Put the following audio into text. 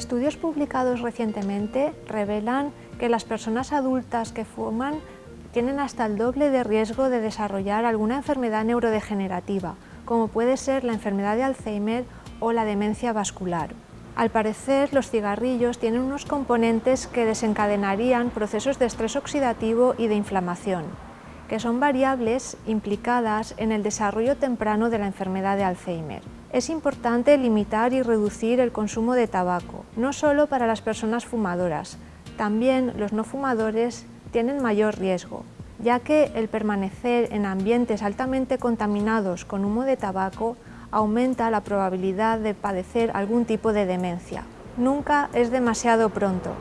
estudios publicados recientemente revelan que las personas adultas que fuman tienen hasta el doble de riesgo de desarrollar alguna enfermedad neurodegenerativa, como puede ser la enfermedad de Alzheimer o la demencia vascular. Al parecer, los cigarrillos tienen unos componentes que desencadenarían procesos de estrés oxidativo y de inflamación, que son variables implicadas en el desarrollo temprano de la enfermedad de Alzheimer. Es importante limitar y reducir el consumo de tabaco, no solo para las personas fumadoras, también los no fumadores tienen mayor riesgo, ya que el permanecer en ambientes altamente contaminados con humo de tabaco aumenta la probabilidad de padecer algún tipo de demencia. Nunca es demasiado pronto.